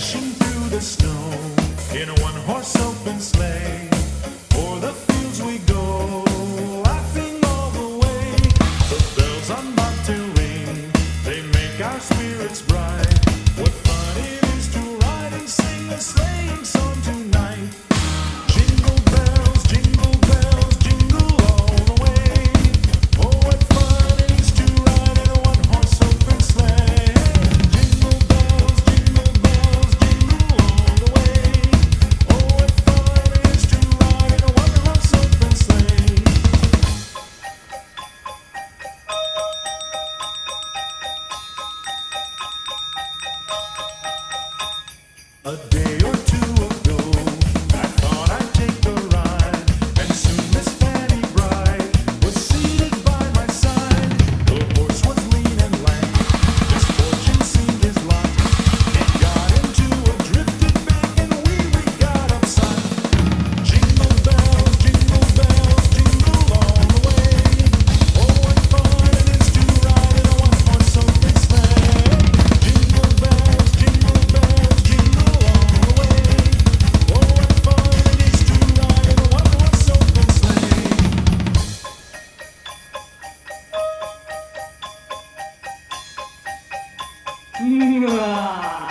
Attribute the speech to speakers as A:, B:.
A: dashing through the snow in a one horse open sleigh.
B: うわ